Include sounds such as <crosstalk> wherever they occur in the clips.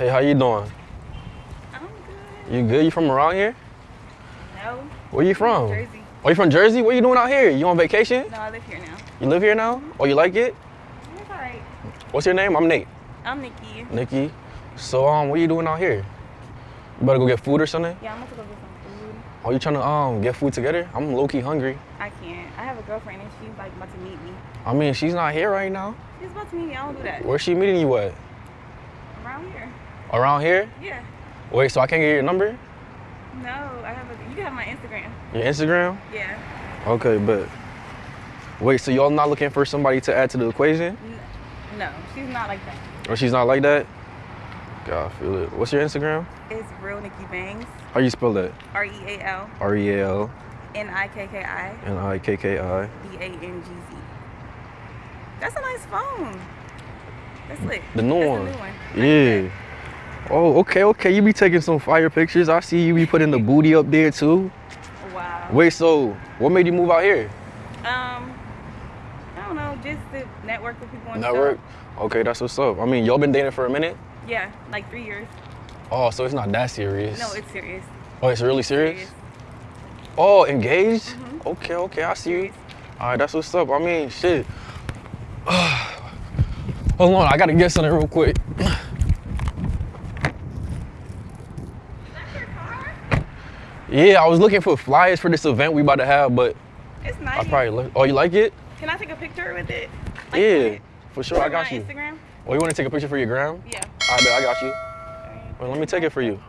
Hey, how you doing? I'm good. You good? You from around here? No. Where you from? Jersey. Oh, you from Jersey? What are you doing out here? You on vacation? No, I live here now. You live here now? Oh, you like it? It's alright. What's your name? I'm Nate. I'm Nikki. Nikki. So, um, what you doing out here? You better go get food or something? Yeah, I'm about to go get some food. Oh, you trying to um get food together? I'm low key hungry. I can't. I have a girlfriend and she's like about to meet me. I mean, she's not here right now. She's about to meet me. I don't do that. Where's she meeting you at? Around here. Around here? Yeah. Wait, so I can't get your number? No, I have a. You have my Instagram. Your Instagram? Yeah. Okay, but wait, so y'all not looking for somebody to add to the equation? No, she's not like that. Or she's not like that? God, I feel it. What's your Instagram? It's real Nikki Bangs. How you spell that? R E A L R E A L N I K K I N I K K I. B A N G Z. That's a nice phone. That's lit. The new That's one. The new one. Yeah. Oh, okay, okay. You be taking some fire pictures. I see you be putting the booty up there too. Wow. Wait, so what made you move out here? Um, I don't know, just to network with people Network. Okay, that's what's up. I mean, y'all been dating for a minute. Yeah, like three years. Oh, so it's not that serious. No, it's serious. Oh, it's really serious. Serious. Oh, engaged? Mhm. Okay, okay, I see you. All right, that's what's up. I mean, shit. <sighs> Hold on, I gotta get something real quick. <clears throat> Yeah, I was looking for flyers for this event we about to have, but It's I nice. probably look. Oh, you like it? Can I take a picture with it? yeah, it. for sure. I got you. Instagram? Oh, you want to take a picture for your gram? Yeah. I bet I got you. Alright. Well, let me take it for you.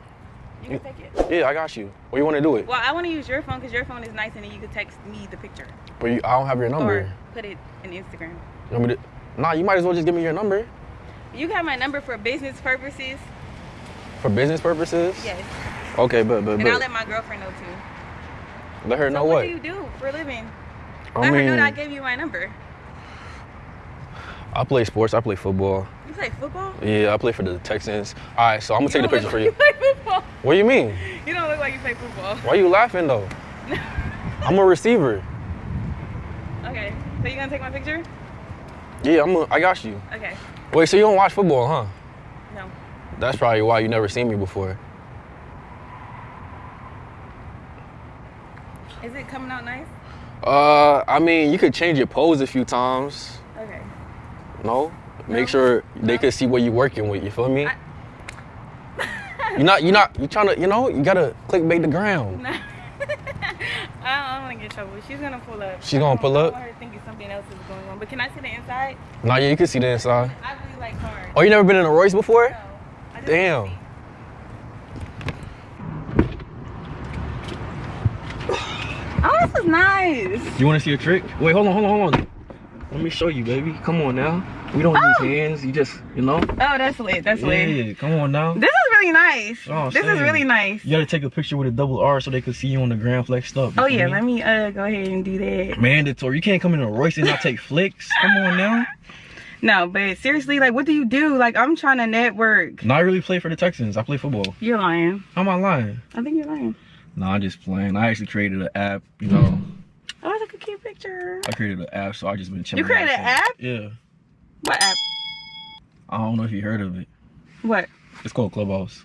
You can take it. Yeah, I got you. Or you want to do it? Well, I want to use your phone because your phone is nice and then you can text me the picture. But you, I don't have your number. Or put it in Instagram. You want me to? Nah, you might as well just give me your number You have my number for business purposes. for business purposes. Yes. Okay, but but And I'll let my girlfriend know too. let her So know what what. do you do for a living? I Let her mean, know that I gave you my number. I play sports. I play football. You play football? Yeah, I play for the Texans. All right, so I'm gonna take the picture for like you. You play football. What do you mean? You don't look like you play football. Why are you laughing though? <laughs> I'm a receiver. Okay. So you gonna take my picture? Yeah, I'm. A, I got you. Okay. Wait, so you don't watch football, huh? No. That's probably why you never seen me before. Is it coming out nice? Uh, I mean, you could change your pose a few times. Okay. No, make No. sure they No. could see what you're working with. You feel me? I- <laughs> You're not. You're not. you're trying to. You know. You gotta clickbait the ground. No. <laughs> I don't, want to get in trouble. She's gonna pull up. She's gonna pull up? don't want her thinking something else is going on. But can I see the inside? Nah, yeah, you can see the inside. I really like cars. Oh, you never been in a Royce before? No. Damn. wanna see. Oh, this is nice. You want to see a trick? Wait, hold on, hold on, hold on. Let me show you, baby. Come on now. We don't Oh. use hands. You just, you know. Oh, that's lit. That's lit. Yeah, come on now. This is really nice. Oh, this is really nice. You gotta take a picture with a double R so they can see you on the gram flexed up. Oh yeah, me? let me uh go ahead and do that. Mandatory. You can't come in a Royce and not take <laughs> flicks. Come on now. No, but seriously, like, what do you do? Like, I'm trying to network. No, I really play for the Texans. I play football. You're lying. How am I lying? I think you're lying. No, I'm just playing. I actually created an app. You know, mm-hmm. Oh, that's like a cute picture. I created an app, so I just been chilling. You created an app? Yeah. What app? I don't know if you heard of it. What? It's called Clubhouse.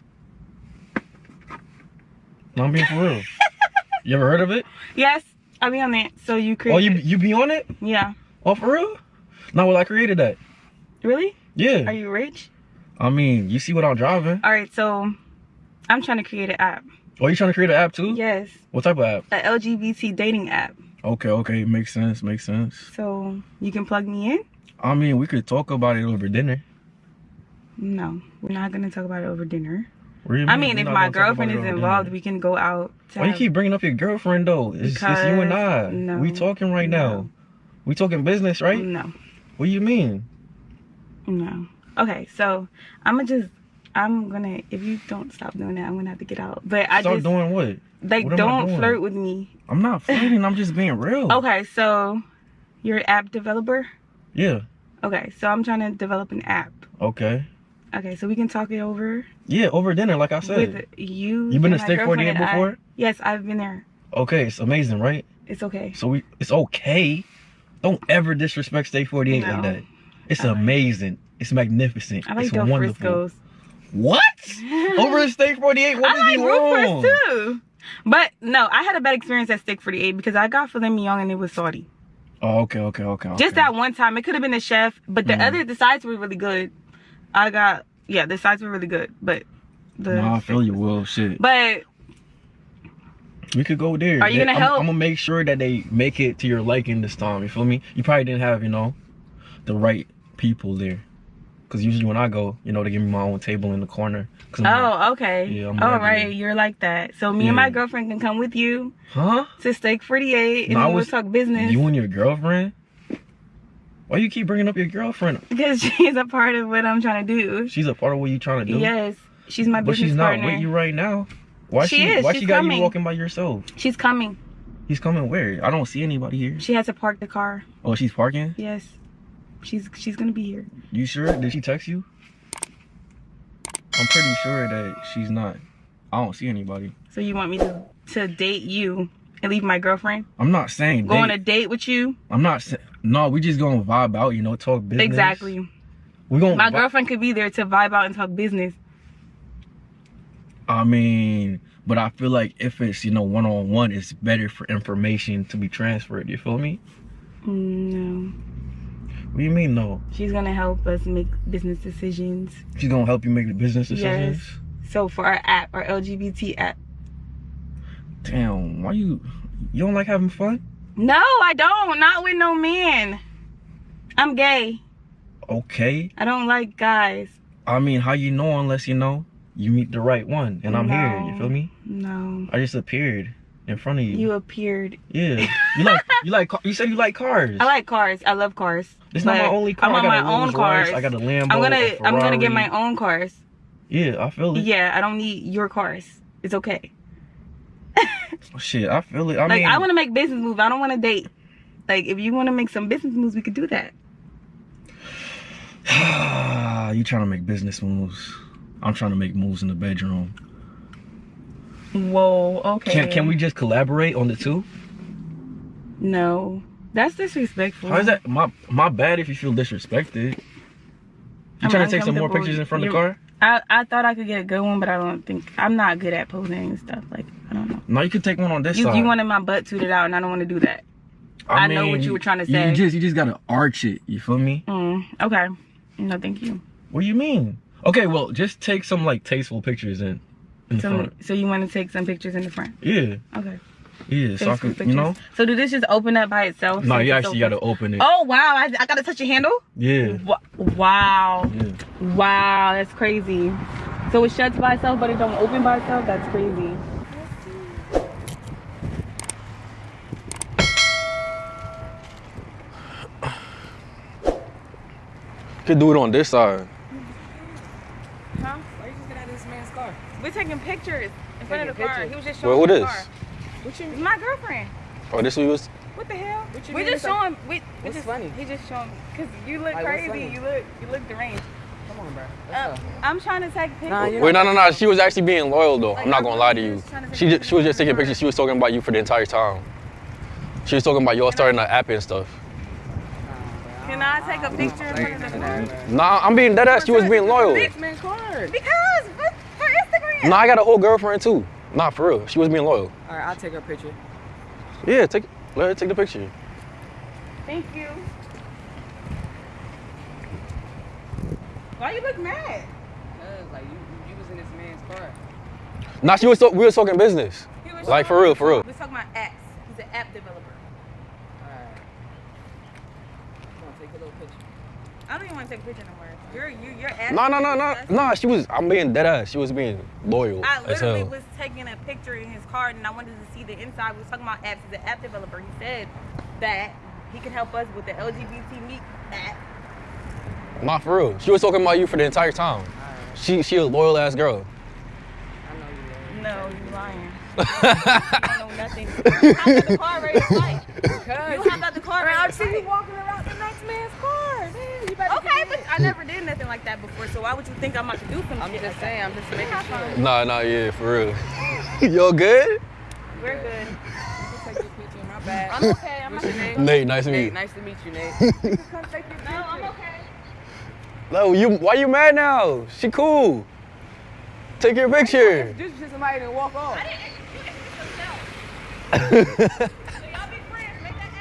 No, I'm being for real. <laughs> you ever heard of it? Yes, I'll be on that. So you Oh, you you be on it? Yeah. Oh, for real? No, well, I created that. Really? Yeah. Are you rich? I mean, you see what I'm driving. All right, so I'm trying to create an app. Oh, you trying to create an app too? Yes, What type of app? a LGBT dating app. Okay, okay, makes sense, makes sense. So you can plug me in. I mean, we could talk about it over dinner. No, we're not gonna talk about it over dinner. I mean if my gonna talk about girlfriend is over dinner? involved, we can go out. To Why you keep bringing up your girlfriend though? It's, it's you and I. No, we talking right now. We talking business, right? No, What do you mean? no. Okay, so I'm gonna just. I'm gonna. If you don't stop doing that, I'm gonna have to get out. But I Start just doing what? like what don't flirt with me. I'm not flirting. I'm just being real. <laughs> Okay, so you're an app developer. Yeah. Okay, so I'm trying to develop an app. Okay. Okay, so we can talk it over Yeah, over dinner, like I said. with you. You been to Steak 48 girlfriend and I. before? Yes, I've been there. Okay, it's amazing, right? It's okay. So we, it's okay. Don't ever disrespect Steak 48 like that. It's I like- amazing. It's magnificent. I like it's Del wonderful. Frisco's. What? Over a steak 48? What I is like he wrong? roofers too. But no, I had a bad experience at Steak 48 because I got filet mignon and it was salty. Oh, okay, okay, okay. Just okay. that one time. It could have been the chef, but the Mhm. other the sides were really good. I got yeah, the sides were really good, but the Nah, I feel you, Will. Shit. but We could go there. Are you gonna I'm, help? I'm gonna make sure that they make it to your liking this time. You feel me? You probably didn't have, you know, the right people there. Cause usually when I go, you know, they give me my own table in the corner. 'Cause I'm oh, like, oh okay. Yeah, I'm All you're like that. So me and my girlfriend can come with you huh? to Steak 48 and No, we'll talk business You and your girlfriend? Why you keep bringing up your girlfriend? because <laughs> she's a part of what I'm trying to do. She's a part of what you're trying to do. Yes, she's my but business she's not partner. with you right now. Why She she? is, Why she's she got coming. you walking by yourself? She's coming. He's coming where? I don't see anybody here. She has to park the car. Oh, she's parking. Yes, she's she's gonna be here. You sure? Did she text you? I'm pretty sure that she's not. I don't see anybody. So you want me to to date you and leave my girlfriend? I'm not saying Go on date. a date with you? I'm not saying. No, we just gonna vibe out. You know, talk business. Exactly. We gonna. My girlfriend could be there to vibe out and talk business. I mean, but I feel like if it's you know one on one, it's better for information to be transferred. You feel me? Mm, No, What do you mean no? she's gonna help us make business decisions. She's gonna help you make the business decisions. Yes. So for our app, our LGBT app. Damn, why you? You don't like having fun? No, I don't. Not with no man. I'm gay. Okay. I don't like guys. I mean, how you know unless you know you meet the right one, and I'm here. You feel me? No. I just appeared in front of you. You appeared. Yeah. You like you like you said you like cars. <laughs> I like cars. I love cars. It's not my only car. I'm I on got my own cars. I got a Lambo. I'm gonna I'm gonna get my own cars. Yeah, I feel it. Yeah, I don't need your cars. It's okay. Oh, shit, I feel it. I like mean, I want to make business moves. I don't want to date. Like if you want to make some business moves, we could do that. <sighs> you trying to make business moves. I'm trying to make moves in the bedroom. Whoa. Okay. Can can we just collaborate on the two? No, that's disrespectful. How is that my my bad if you feel disrespected? You I'm trying to take some more pictures in front of the car? I I thought I could get a good one, but I don't think I'm not good at posing and stuff. Like I don't know. No, you could take one on this You side. you wanted my butt tooted out, and I don't want to do that. I know what you were trying to say. You just you just gotta arch it. You feel me? Mm, okay. No, thank you. What do you mean? Okay, well, just take some like tasteful pictures in in So front. so you want to take some pictures in the front? Yeah, Okay. yeah. So I Take some could, you know. So do this just open up by itself? No, you actually gotta open it. Oh wow! I, I gotta touch your handle. Yeah, Wow! yeah. Wow! That's crazy. So it shuts by itself, but it don't open by itself. That's crazy. Could do it on this side. Huh? Why you just get out of this man's car? We're taking pictures in front of the Taking car. He was just Well, showing who me the car. What you It's my girlfriend. Oh, this was. What the hell? What you we mean just it's like- showing. We, we What's just, funny? He just showing because you look Like, crazy. You look you look deranged. Come on, bro. Uh, I'm trying to take pictures. Nah, you're Wait, no, no, no. She was actually being loyal though. Like, I'm not gonna lie to you. to She just, she was just taking of her. pictures. She was talking about you for the entire time. She was talking about y'all starting the app and stuff. Can I take a picture in front of the car? Nah, I'm being dead ass. She was being loyal. This man's. Because for, for I got a whole girlfriend too. Nah, for real. She was being loyal. All right, I'll take her picture. Yeah, take let her take the picture. Thank you. Why you look mad? Cause like you, you was in this man's car. Nah, she was so, we were talking business. He was Like, for real, for real. We're talking about apps. He's an app developer. All right. Come on, take a little picture. I don't even want to take a picture no more. You're you you're asking. Nah, nah, nah, me nah, this. nah. She was. I'm being dead ass. She was being loyal I as literally hell. was taking a picture in his car and I wanted to see the inside. We was talking about apps. He's an app developer. He said that he can help us with the LGBT Meet app. Not for real. She was talking about you for the entire time. All right. She she a loyal ass girl. I know you. No, you lying. <laughs> I know nothing. You hopped out the car ready to fight. Cause <laughs> You hopped out the car ready I to see you walking around the next man's car. Man, you better Okay, get but in. I never did nothing like that before, so why would you think I'm about to do some I'm shit just like saying. I'm just making sure. Nah, nah, yeah, for real. <laughs> Yo, good? We're good. You can take your picture. My bad. I'm okay. I'm What's not your name? Nate, nice to meet you. nice to meet you, Nate. you can <laughs> come take your. No, I'm okay. No, you. Why you mad now? She cool. Take your picture. This is somebody that walk off. I didn't you didn't yourself. <laughs> So y'all be friends, make that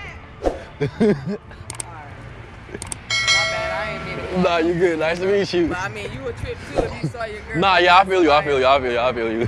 app. My bad, I ain't mean to walk nah, you good. Nice to meet you. But I mean, you a trip too if you saw your girl. Nah, yeah, I feel you. I feel you. I feel you. I feel you.